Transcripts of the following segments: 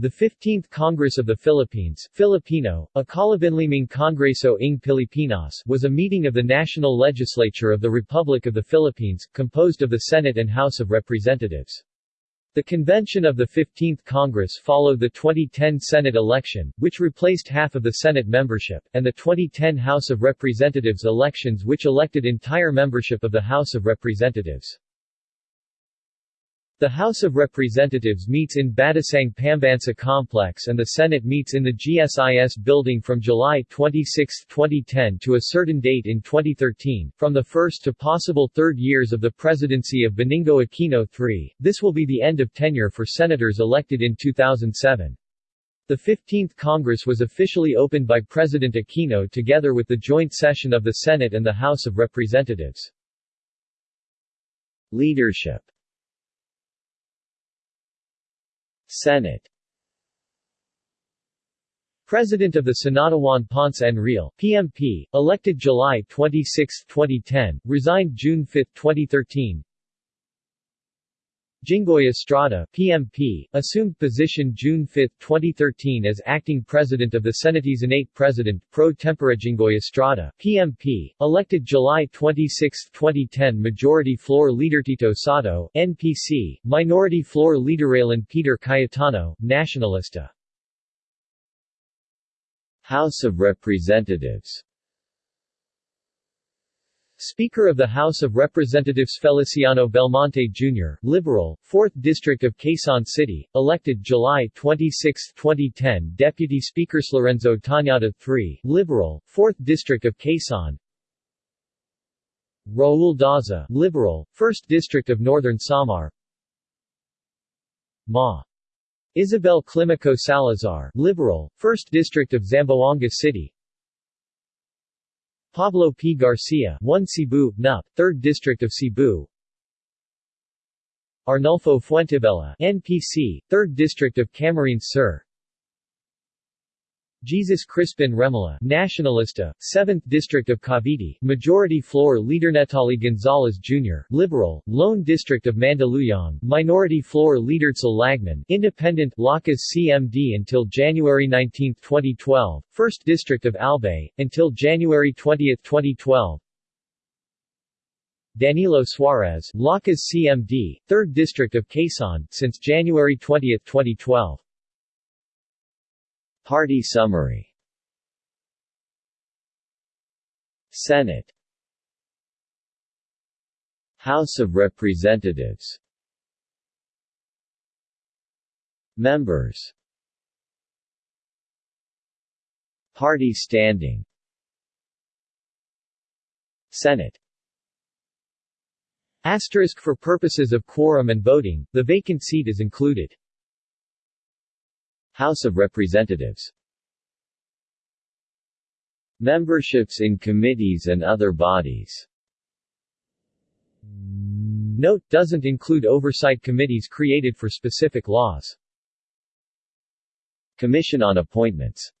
The 15th Congress of the Philippines Filipino, Ikalabinlimang Kongreso ng Pilipinas was a meeting of the National Legislature of the Republic of the Philippines, composed of the Senate and House of Representatives. The convention of the 15th Congress followed the 2010 Senate election, which replaced half of the Senate membership, and the 2010 House of Representatives elections which elected entire membership of the House of Representatives. The House of Representatives meets in Batasang Pambansa Complex and the Senate meets in the GSIS building from July 26, 2010 to a certain date in 2013. From the first to possible third years of the presidency of Benigno Aquino III, this will be the end of tenure for senators elected in 2007. The 15th Congress was officially opened by President Aquino together with the joint session of the Senate and the House of Representatives. Leadership Senate. President of the Senado Juan Ponce Enrile, PMP, elected July 26, 2010, resigned June 5, 2013 Jinggoy Estrada, PMP, assumed position June 5, 2013 as acting president of the Senate President, pro tempore Jinggoy Estrada, PMP, elected July 26, 2010 Majority Floor Leader Tito Sotto, NPC, Minority Floor Leader Alan Peter Cayetano, Nacionalista. House of Representatives Speaker of the House of Representatives Feliciano Belmonte Jr., Liberal, 4th District of Quezon City, elected July 26, 2010 Deputy Speaker Lorenzo Tañada III, Liberal, 4th District of Quezon Raul Daza, Liberal, 1st District of Northern Samar Ma. Isabel Climaco Salazar, Liberal, 1st District of Zamboanga City Pablo P. Garcia 1 Cebu, NUP, 3rd District of Cebu Arnulfo Fuentebella NPC, 3rd District of Camarines Sur Jesus Crispin Remulla, Nacionalista, 7th District of Cavite, Majority Floor Leader Neptali Gonzales Jr., Liberal, Lone District of Mandaluyong, Minority Floor Leader Edcel Lagman, Independent, Lakas CMD until January 19, 2012, 1st District of Albay, until January 20, 2012, Danilo Suarez, Lakas CMD, 3rd District of Quezon, since January 20, 2012. Party summary. Senate. House of Representatives. Members. Party standing. Senate. Asterisk for purposes of quorum and voting, the vacant seat is included. House of Representatives Memberships in committees and other bodies Note, doesn't include oversight committees created for specific laws. Commission on Appointments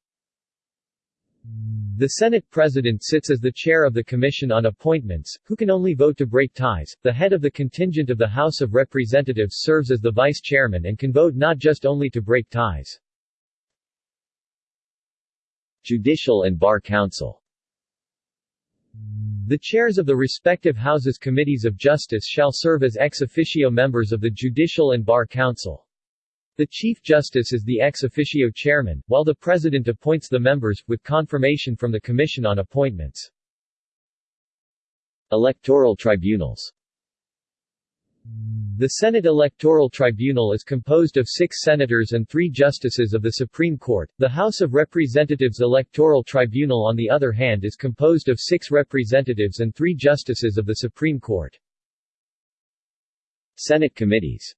the Senate President sits as the chair of the Commission on Appointments, who can only vote to break ties. The head of the contingent of the House of Representatives serves as the vice chairman and can vote not just only to break ties. Judicial and Bar Council The chairs of the respective Houses Committees of Justice shall serve as ex officio members of the Judicial and Bar Council. The Chief Justice is the ex officio chairman, while the President appoints the members, with confirmation from the Commission on Appointments. Electoral tribunals the Senate Electoral Tribunal is composed of six senators and three justices of the Supreme Court. The House of Representatives Electoral Tribunal on the other hand is composed of six representatives and three justices of the Supreme Court. Senate Committees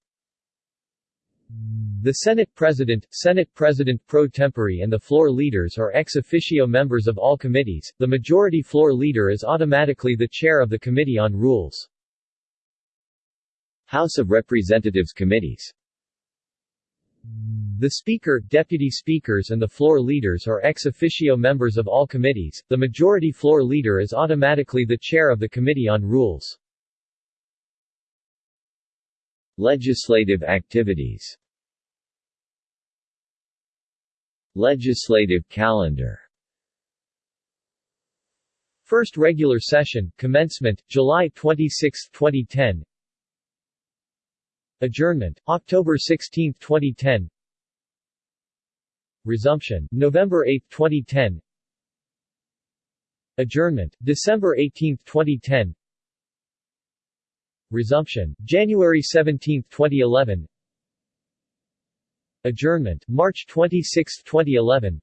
the Senate President, Senate President pro tempore and the floor leaders are ex officio members of all committees. The majority floor leader is automatically the chair of the Committee on Rules. House of Representatives committees the Speaker, Deputy Speakers and the floor leaders are ex officio members of all committees. The majority floor leader is automatically the chair of the Committee on Rules. Legislative activities Legislative calendar First regular session, commencement, July 26, 2010 Adjournment, October 16, 2010 Resumption, November 8, 2010 Adjournment, December 18, 2010 Resumption, January 17, 2011 Adjournment, March 26, 2011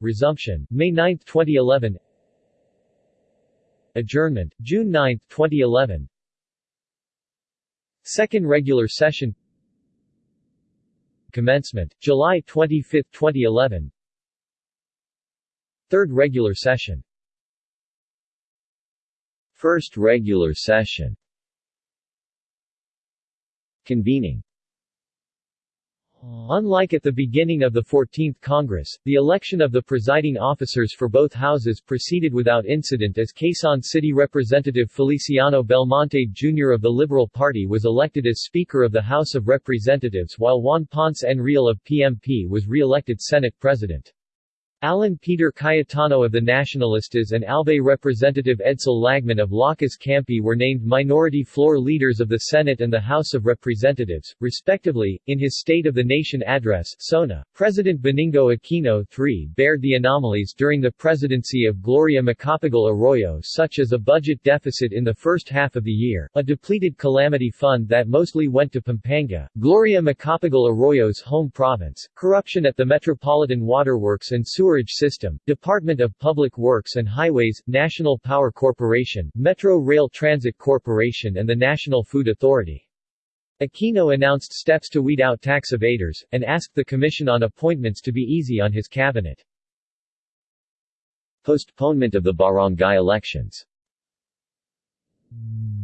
Resumption, May 9, 2011 Adjournment, June 9, 2011 Second regular session. Commencement, July 25, 2011 Third regular session. First regular session. Convening Unlike at the beginning of the 14th Congress, the election of the presiding officers for both houses proceeded without incident as Quezon City Representative Feliciano Belmonte Jr. of the Liberal Party was elected as Speaker of the House of Representatives while Juan Ponce Enrile of PMP was re-elected Senate President. Alan Peter Cayetano of the Nacionalistas and Albay Representative Edcel Lagman of Lakas Kampi were named minority floor leaders of the Senate and the House of Representatives, respectively. In his State of the Nation address, SONA, President Benigno Aquino III bared the anomalies during the presidency of Gloria Macapagal Arroyo such as a budget deficit in the first half of the year, a depleted calamity fund that mostly went to Pampanga, Gloria Macapagal Arroyo's home province, corruption at the Metropolitan Waterworks and Sewer Sewerage System, Department of Public Works and Highways, National Power Corporation, Metro Rail Transit Corporation and the National Food Authority. Aquino announced steps to weed out tax evaders, and asked the Commission on Appointments to be easy on his cabinet. Postponement of the barangay elections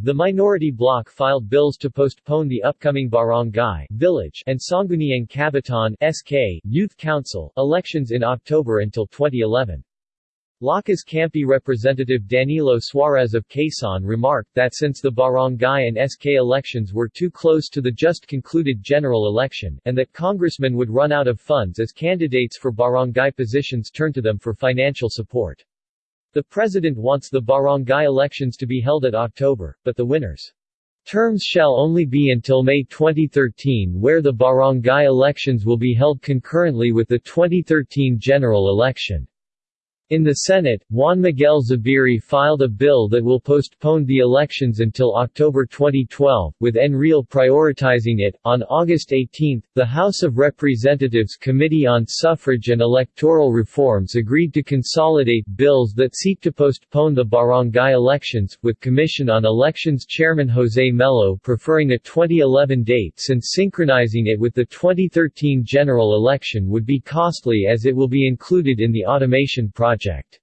the minority bloc filed bills to postpone the upcoming barangay, village, and Sangguniang Kabataan SK, Youth Council elections in October until 2011. Lakas Kampi representative Danilo Suarez of Quezon remarked that since the barangay and SK elections were too close to the just concluded general election, and that congressmen would run out of funds as candidates for barangay positions turn to them for financial support. The president wants the barangay elections to be held at October, but the winners' terms shall only be until May 2013 where the barangay elections will be held concurrently with the 2013 general election. In the Senate, Juan Miguel Zubiri filed a bill that will postpone the elections until October 2012, with Enrile prioritizing it. On August 18, the House of Representatives Committee on Suffrage and Electoral Reforms agreed to consolidate bills that seek to postpone the barangay elections, with Commission on Elections Chairman Jose Melo preferring a 2011 date since synchronizing it with the 2013 general election would be costly as it will be included in the automation project project.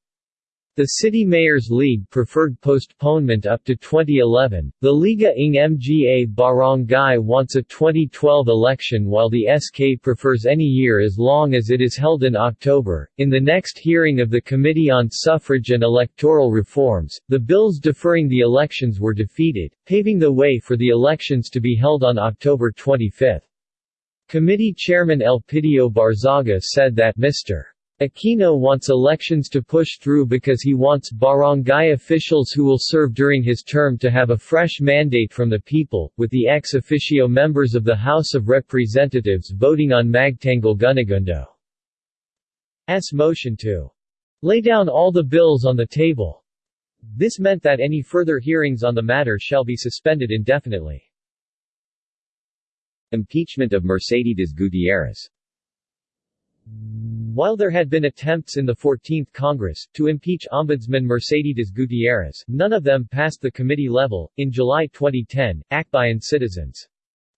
The City Mayors League preferred postponement up to 2011. The Liga ng Mga Barangay wants a 2012 election while the SK prefers any year as long as it is held in October. In the next hearing of the Committee on Suffrage and Electoral Reforms, the bills deferring the elections were defeated, paving the way for the elections to be held on October 25. Committee Chairman Elpidio Barzaga said that Mr. Aquino wants elections to push through because he wants barangay officials who will serve during his term to have a fresh mandate from the people, with the ex officio members of the House of Representatives voting on Magtanggol Gunigundo's motion to lay down all the bills on the table. This meant that any further hearings on the matter shall be suspended indefinitely. Impeachment of Mercedes Gutierrez while there had been attempts in the 14th Congress to impeach Ombudsman Mercedes Gutierrez, none of them passed the committee level. In July 2010, Akbayan Citizens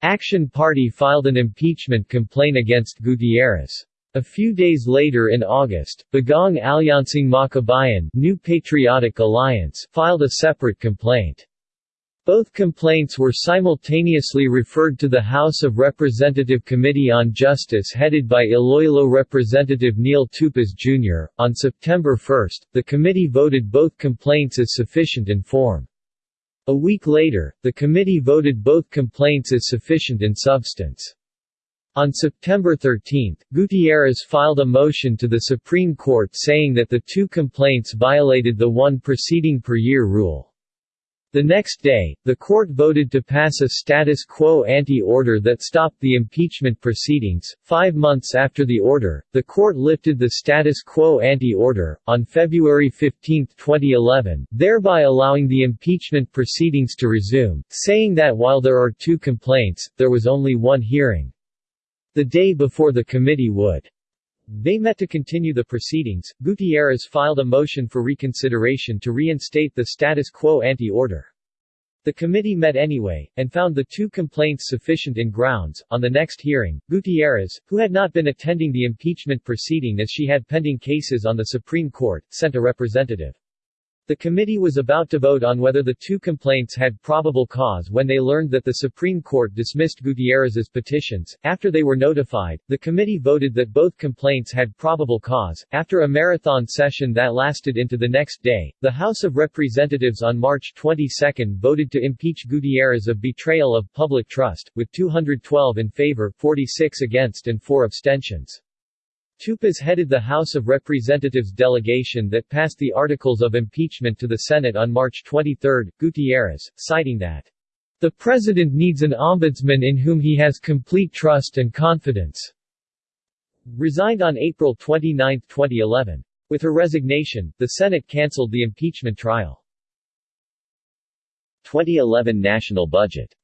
Action Party filed an impeachment complaint against Gutierrez. A few days later in August, Bagong Alyansang Makabayan New Patriotic Alliance filed a separate complaint. Both complaints were simultaneously referred to the House of Representative Committee on Justice headed by Iloilo Representative Neil Tupas Jr. On September 1, the committee voted both complaints as sufficient in form. A week later, the committee voted both complaints as sufficient in substance. On September 13, Gutierrez filed a motion to the Supreme Court saying that the two complaints violated the one proceeding per year rule. The next day, the court voted to pass a status quo ante order that stopped the impeachment proceedings. Five months after the order, the court lifted the status quo ante order, on February 15, 2011, thereby allowing the impeachment proceedings to resume, saying that while there are two complaints, there was only one hearing. The day before the committee would they met to continue the proceedings. Gutierrez filed a motion for reconsideration to reinstate the status quo ante order. The committee met anyway, and found the two complaints sufficient in grounds. On the next hearing, Gutierrez, who had not been attending the impeachment proceeding as she had pending cases on the Supreme Court, sent a representative. The committee was about to vote on whether the two complaints had probable cause when they learned that the Supreme Court dismissed Gutierrez's petitions. After they were notified, the committee voted that both complaints had probable cause. After a marathon session that lasted into the next day, the House of Representatives on March 22 voted to impeach Gutierrez of betrayal of public trust, with 212 in favor, 46 against, and 4 abstentions. Tupas headed the House of Representatives delegation that passed the articles of impeachment to the Senate on March 23. Gutierrez, citing that, "...the President needs an ombudsman in whom he has complete trust and confidence," resigned on April 29, 2011. With her resignation, the Senate cancelled the impeachment trial. 2011 national budget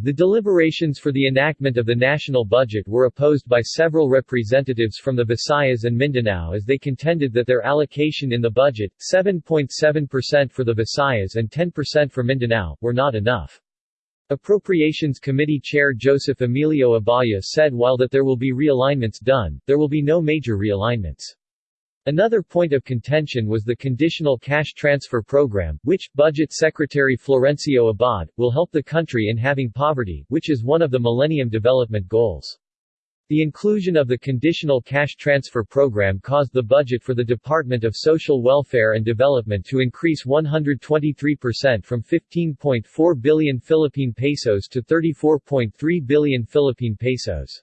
the deliberations for the enactment of the national budget were opposed by several representatives from the Visayas and Mindanao as they contended that their allocation in the budget, 7.7% for the Visayas and 10% for Mindanao, were not enough. Appropriations Committee Chair Joseph Emilio Abaya said while that there will be realignments done, there will be no major realignments. Another point of contention was the Conditional Cash Transfer Program, which, Budget Secretary Florencio Abad, will help the country in having poverty, which is one of the Millennium Development Goals. The inclusion of the Conditional Cash Transfer Program caused the budget for the Department of Social Welfare and Development to increase 123% from 15.4 billion Philippine pesos to 34.3 billion Philippine pesos.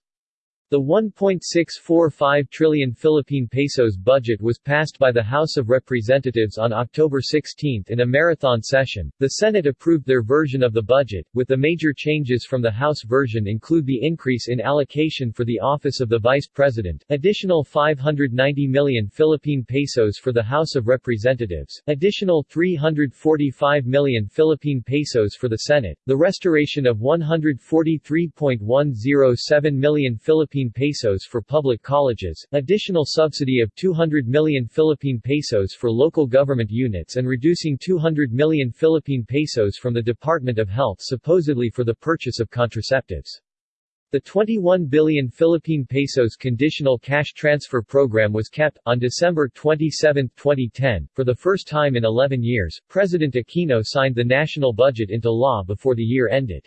The 1.645 trillion Philippine pesos budget was passed by the House of Representatives on October 16 in a marathon session. The Senate approved their version of the budget, with the major changes from the House version include the increase in allocation for the office of the Vice President, additional 590 million Philippine pesos for the House of Representatives, additional 345 million Philippine pesos for the Senate, the restoration of 143.107 million Philippine Philippine pesos for public colleges, additional subsidy of 200 million Philippine pesos for local government units and reducing 200 million Philippine pesos from the Department of Health supposedly for the purchase of contraceptives. The 21 billion Philippine pesos conditional cash transfer program was kept. On December 27, 2010, for the first time in 11 years, President Aquino signed the national budget into law before the year ended.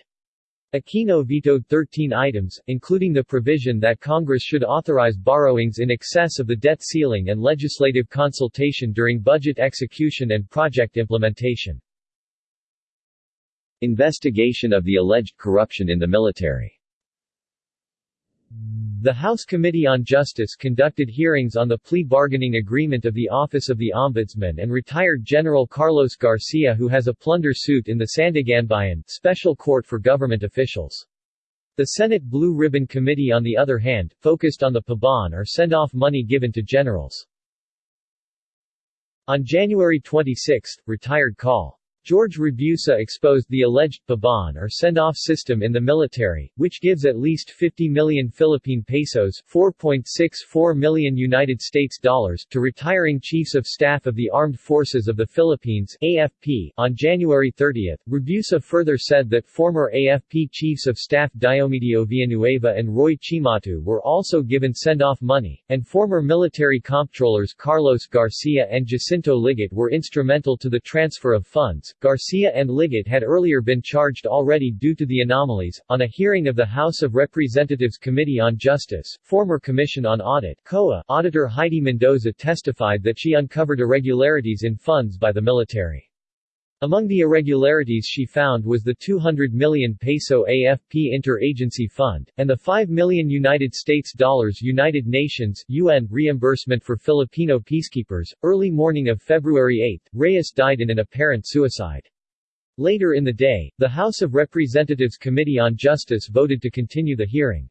Aquino vetoed 13 items, including the provision that Congress should authorize borrowings in excess of the debt ceiling and legislative consultation during budget execution and project implementation. Investigation of the alleged corruption in the military the House Committee on Justice conducted hearings on the plea bargaining agreement of the Office of the Ombudsman and retired General Carlos Garcia who has a plunder suit in the Sandiganbayan Special Court for Government Officials. The Senate Blue Ribbon Committee on the other hand, focused on the pabaon or send-off money given to generals. On January 26, retired Col. George Rabusa exposed the alleged pabaon or send-off system in the military, which gives at least 50 million Philippine pesos (4.64 million United States dollars) to retiring chiefs of staff of the Armed Forces of the Philippines (AFP). On January 30, Rabusa further said that former AFP chiefs of staff Diomedio Villanueva and Roy Cimatu were also given send-off money, and former military comptrollers Carlos Garcia and Jacinto Ligot were instrumental to the transfer of funds. Garcia and Ligot had earlier been charged already due to the anomalies. On a hearing of the House of Representatives Committee on Justice, former Commission on Audit (COA) Auditor Heidi Mendoza testified that she uncovered irregularities in funds by the military. Among the irregularities she found was the 200 million peso AFP Inter-Agency Fund, and the 5 million United States dollars United Nations UN reimbursement for Filipino peacekeepers. Early morning of February 8, Reyes died in an apparent suicide. Later in the day, the House of Representatives Committee on Justice voted to continue the hearing.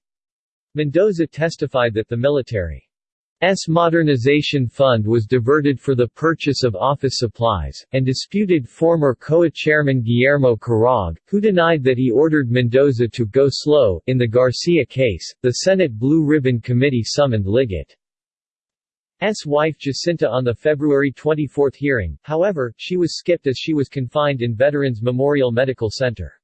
Mendoza testified that the military S modernization fund was diverted for the purchase of office supplies, and disputed former COA chairman Guillermo Carague, who denied that he ordered Mendoza to go slow. In the Garcia case, the Senate Blue Ribbon Committee summoned Ligot. S. wife Jacinta on the February 24 hearing, however, she was skipped as she was confined in Veterans Memorial Medical Center.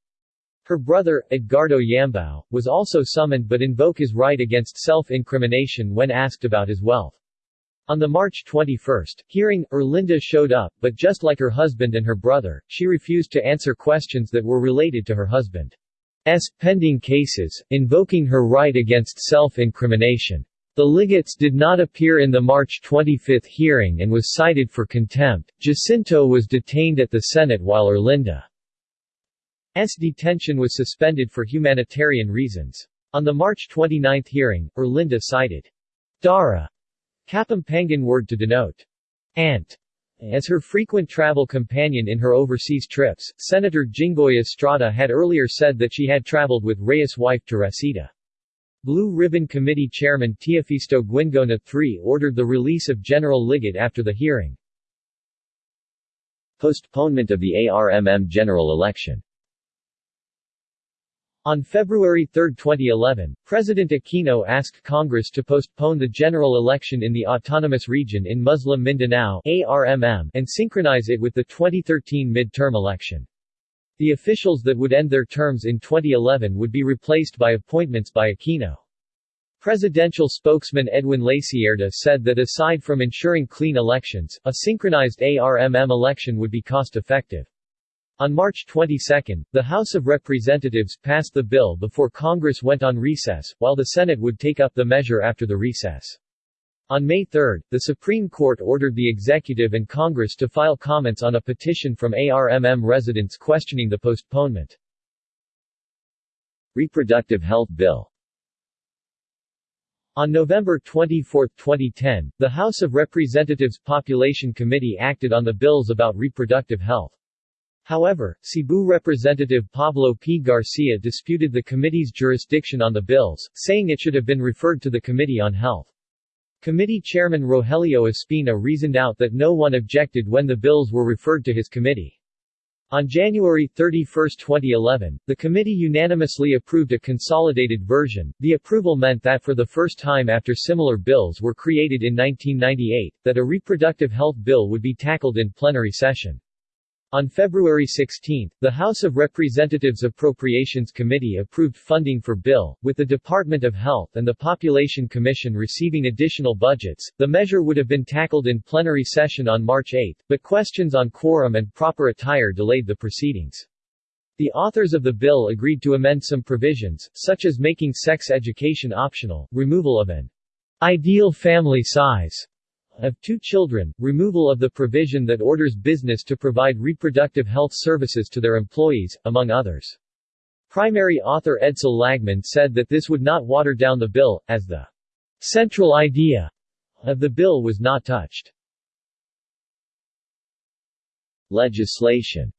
Her brother, Edgardo Yambao, was also summoned but invoked his right against self-incrimination when asked about his wealth. On the March 21 hearing, Erlinda showed up, but just like her husband and her brother, she refused to answer questions that were related to her husband's pending cases, invoking her right against self-incrimination. The Ligots did not appear in the March 25 hearing and was cited for contempt. Jacinto was detained at the Senate while Erlinda S. detention was suspended for humanitarian reasons. On the March 29 hearing, Erlinda cited Dara Kapampangan word to denote aunt as her frequent travel companion in her overseas trips. Senator Jinggoy Estrada had earlier said that she had traveled with Reyes' wife Teresita. Blue Ribbon Committee Chairman Teofisto Guingona III ordered the release of General Ligot after the hearing. Postponement of the ARMM general election on February 3, 2011, President Aquino asked Congress to postpone the general election in the Autonomous Region in Muslim Mindanao ARMM and synchronize it with the 2013 midterm election. The officials that would end their terms in 2011 would be replaced by appointments by Aquino. Presidential spokesman Edwin Lacierda said that aside from ensuring clean elections, a synchronized ARMM election would be cost-effective. On March 22, the House of Representatives passed the bill before Congress went on recess, while the Senate would take up the measure after the recess. On May 3, the Supreme Court ordered the Executive and Congress to file comments on a petition from ARMM residents questioning the postponement. Reproductive Health Bill on November 24, 2010, the House of Representatives Population Committee acted on the bills about reproductive health. However, Cebu Representative Pablo P. Garcia disputed the committee's jurisdiction on the bills, saying it should have been referred to the Committee on Health. Committee Chairman Rogelio Espina reasoned out that no one objected when the bills were referred to his committee. On January 31, 2011, the committee unanimously approved a consolidated version. The approval meant that for the first time after similar bills were created in 1998, that a reproductive health bill would be tackled in plenary session. On February 16, the House of Representatives Appropriations Committee approved funding for bill, with the Department of Health and the Population Commission receiving additional budgets. The measure would have been tackled in plenary session on March 8, but questions on quorum and proper attire delayed the proceedings. The authors of the bill agreed to amend some provisions, such as making sex education optional, removal of an ideal family size of two children, removal of the provision that orders business to provide reproductive health services to their employees, among others. Primary author Edcel Lagman said that this would not water down the bill, as the central idea of the bill was not touched. Legislation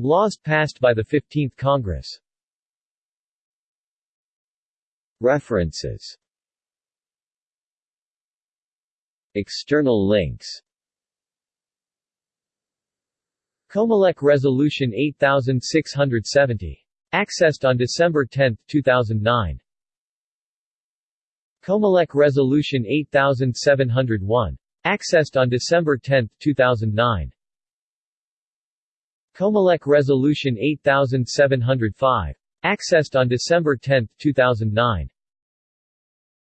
Laws passed by the 15th Congress References External links Comelec Resolution 8670. Accessed on December 10, 2009. Comelec Resolution 8701. Accessed on December 10, 2009. Comelec Resolution 8705. Accessed on December 10, 2009.